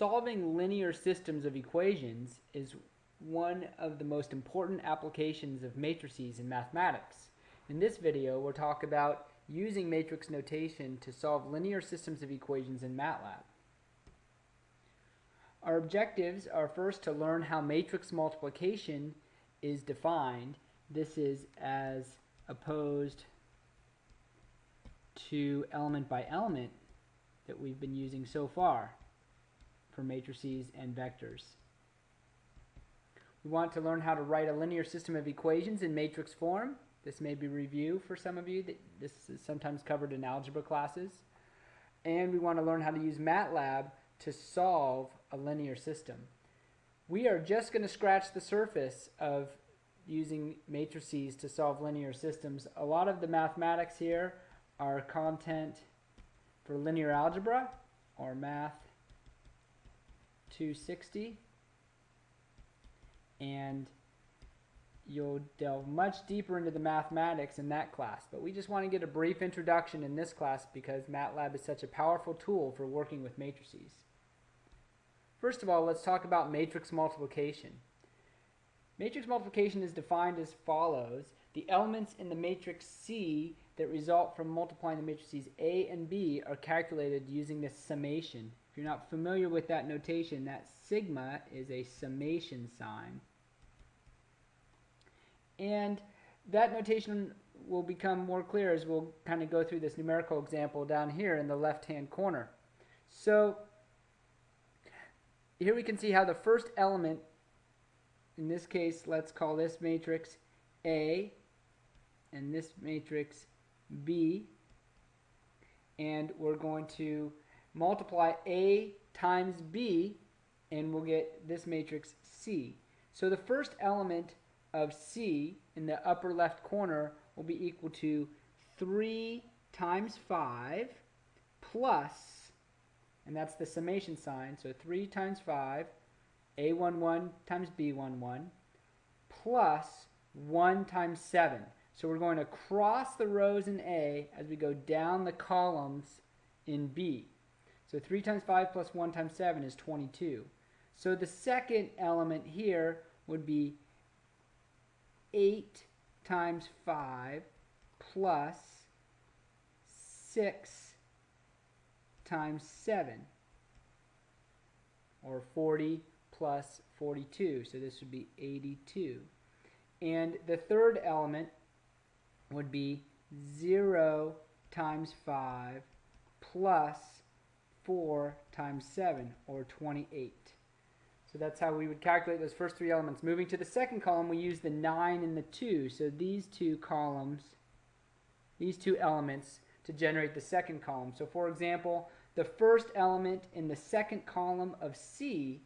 solving linear systems of equations is one of the most important applications of matrices in mathematics. In this video, we'll talk about using matrix notation to solve linear systems of equations in MATLAB. Our objectives are first to learn how matrix multiplication is defined. This is as opposed to element by element that we've been using so far for matrices and vectors. We want to learn how to write a linear system of equations in matrix form. This may be review for some of you. This is sometimes covered in algebra classes. And we want to learn how to use MATLAB to solve a linear system. We are just going to scratch the surface of using matrices to solve linear systems. A lot of the mathematics here are content for linear algebra or math 260 and you'll delve much deeper into the mathematics in that class. But we just want to get a brief introduction in this class because MATLAB is such a powerful tool for working with matrices. First of all, let's talk about matrix multiplication. Matrix multiplication is defined as follows. The elements in the matrix C that result from multiplying the matrices A and B are calculated using this summation. You're not familiar with that notation, that sigma is a summation sign. And that notation will become more clear as we'll kind of go through this numerical example down here in the left-hand corner. So here we can see how the first element, in this case, let's call this matrix A, and this matrix B, and we're going to multiply A times B, and we'll get this matrix C. So the first element of C in the upper left corner will be equal to 3 times 5 plus and that's the summation sign. So 3 times 5, A11 times B11, plus 1 times 7. So we're going to cross the rows in A as we go down the columns in B. So 3 times 5 plus 1 times 7 is 22. So the second element here would be 8 times 5 plus 6 times 7 or 40 plus 42 so this would be 82 and the third element would be 0 times 5 plus 4 times 7 or 28 so that's how we would calculate those first three elements moving to the second column we use the 9 and the 2 so these two columns these two elements to generate the second column so for example the first element in the second column of C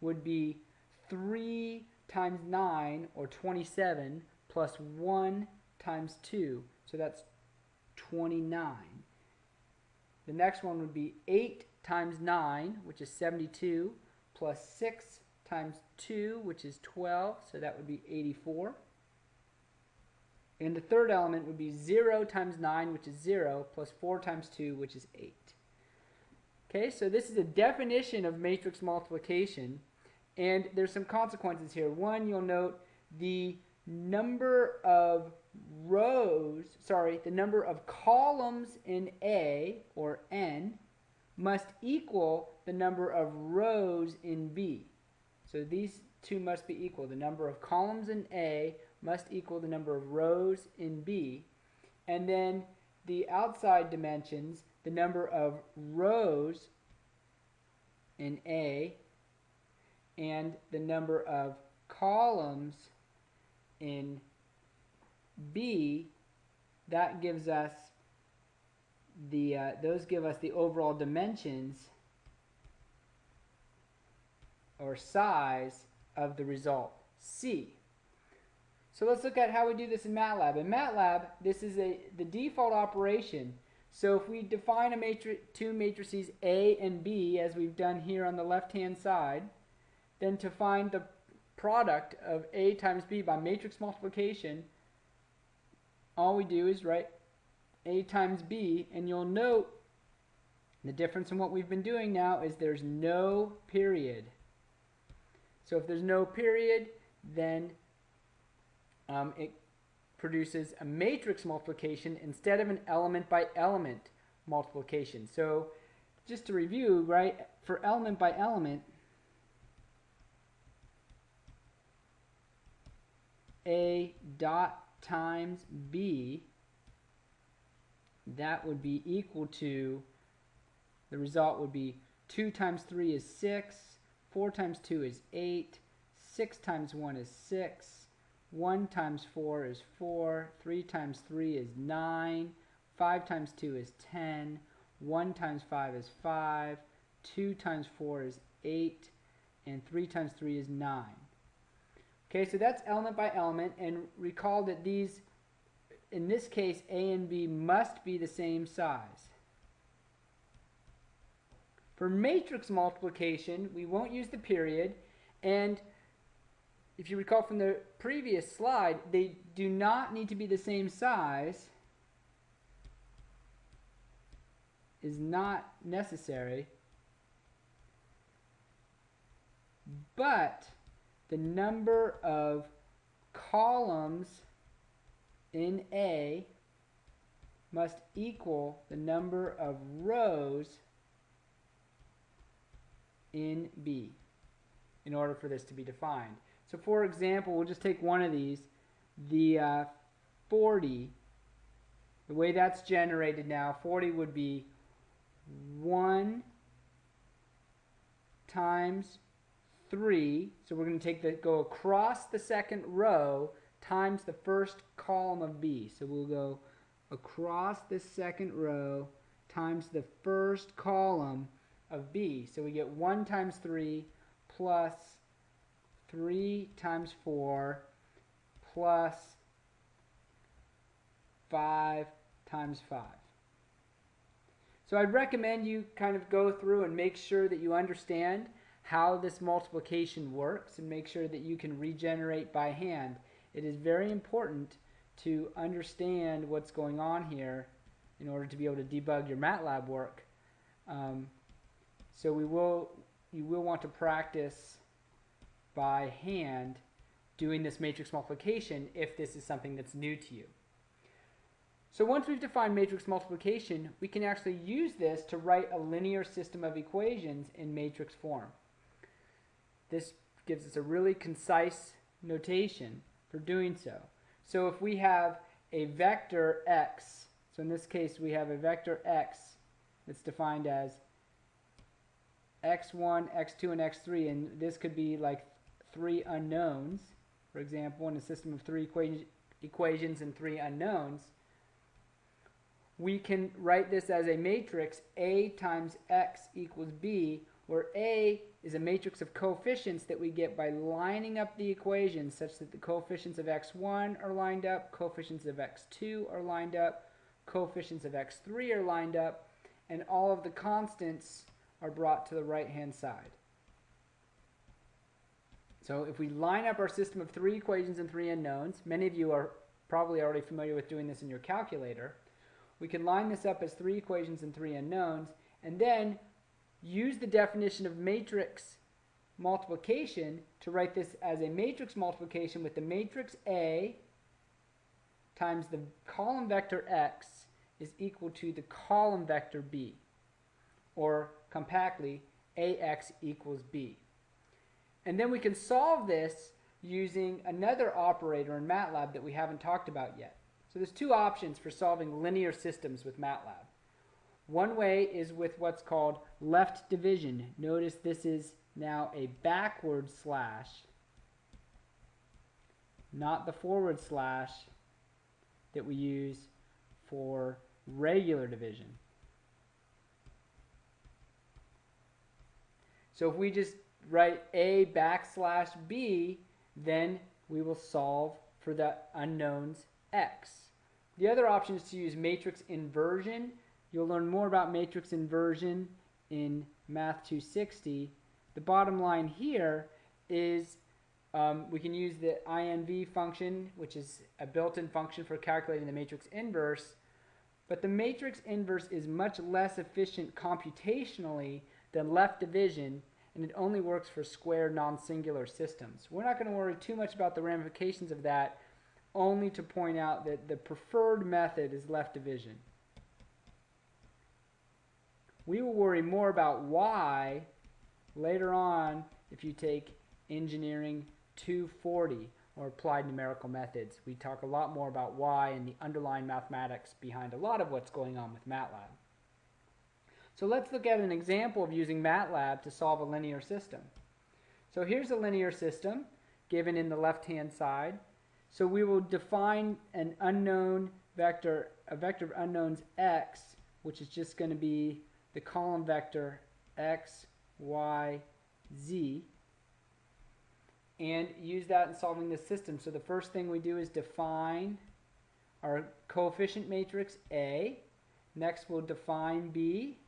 would be 3 times 9, or 27, plus 1 times 2. So that's 29. The next one would be 8 times 9, which is 72, plus 6 times 2, which is 12, so that would be 84. And the third element would be 0 times 9, which is 0, plus 4 times 2, which is 8. Okay, so this is a definition of matrix multiplication, and there's some consequences here. One, you'll note the number of rows, sorry, the number of columns in A, or N, must equal the number of rows in B. So these two must be equal. The number of columns in A must equal the number of rows in B. And then the outside dimensions the number of rows in A and the number of columns in B, that gives us the, uh, those give us the overall dimensions or size of the result, C. So let's look at how we do this in MATLAB. In MATLAB, this is a the default operation so if we define a matri two matrices A and B, as we've done here on the left-hand side, then to find the product of A times B by matrix multiplication, all we do is write A times B, and you'll note the difference in what we've been doing now is there's no period. So if there's no period, then um, it produces a matrix multiplication instead of an element by element multiplication. So just to review, right, for element by element, A dot times B, that would be equal to, the result would be 2 times 3 is 6, 4 times 2 is 8, 6 times 1 is 6, 1 times 4 is 4, 3 times 3 is 9, 5 times 2 is 10, 1 times 5 is 5, 2 times 4 is 8, and 3 times 3 is 9. Okay, so that's element by element, and recall that these, in this case, A and B must be the same size. For matrix multiplication, we won't use the period, and if you recall from the previous slide, they do not need to be the same size, is not necessary, but the number of columns in A must equal the number of rows in B in order for this to be defined. So for example, we'll just take one of these, the uh, 40, the way that's generated now, 40 would be 1 times 3. So we're going to take the go across the second row times the first column of B. So we'll go across the second row times the first column of B. So we get 1 times 3 plus 3 times 4 plus 5 times 5. So I'd recommend you kind of go through and make sure that you understand how this multiplication works and make sure that you can regenerate by hand. It is very important to understand what's going on here in order to be able to debug your MATLAB work. Um, so we will, you will want to practice by hand doing this matrix multiplication if this is something that's new to you. So once we've defined matrix multiplication, we can actually use this to write a linear system of equations in matrix form. This gives us a really concise notation for doing so. So if we have a vector x, so in this case we have a vector x that's defined as x1, x2, and x3, and this could be like three unknowns, for example, in a system of three equations and three unknowns, we can write this as a matrix A times X equals B, where A is a matrix of coefficients that we get by lining up the equations such that the coefficients of x1 are lined up, coefficients of x2 are lined up, coefficients of x3 are lined up, and all of the constants are brought to the right-hand side. So if we line up our system of three equations and three unknowns, many of you are probably already familiar with doing this in your calculator, we can line this up as three equations and three unknowns, and then use the definition of matrix multiplication to write this as a matrix multiplication with the matrix A times the column vector x is equal to the column vector b, or compactly, ax equals b. And then we can solve this using another operator in MATLAB that we haven't talked about yet. So there's two options for solving linear systems with MATLAB. One way is with what's called left division. Notice this is now a backward slash, not the forward slash that we use for regular division. So if we just write a backslash b, then we will solve for the unknowns x. The other option is to use matrix inversion. You'll learn more about matrix inversion in Math 260. The bottom line here is um, we can use the INV function, which is a built-in function for calculating the matrix inverse, But the matrix inverse is much less efficient computationally than left division, and it only works for square non-singular systems. We're not going to worry too much about the ramifications of that, only to point out that the preferred method is left division. We will worry more about why later on if you take engineering 240 or applied numerical methods. We talk a lot more about why and the underlying mathematics behind a lot of what's going on with MATLAB. So let's look at an example of using MATLAB to solve a linear system. So here's a linear system given in the left-hand side. So we will define an unknown vector, a vector of unknowns x, which is just going to be the column vector x, y, z, and use that in solving the system. So the first thing we do is define our coefficient matrix A. Next we'll define B,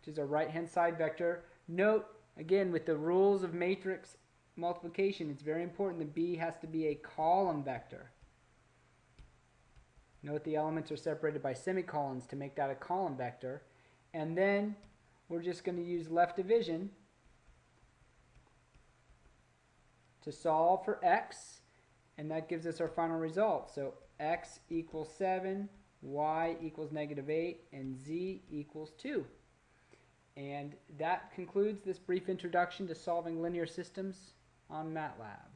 which is a right-hand side vector. Note, again, with the rules of matrix multiplication, it's very important that B has to be a column vector. Note the elements are separated by semicolons to make that a column vector. And then we're just going to use left division to solve for x, and that gives us our final result. So x equals 7, y equals negative 8, and z equals 2. And that concludes this brief introduction to solving linear systems on MATLAB.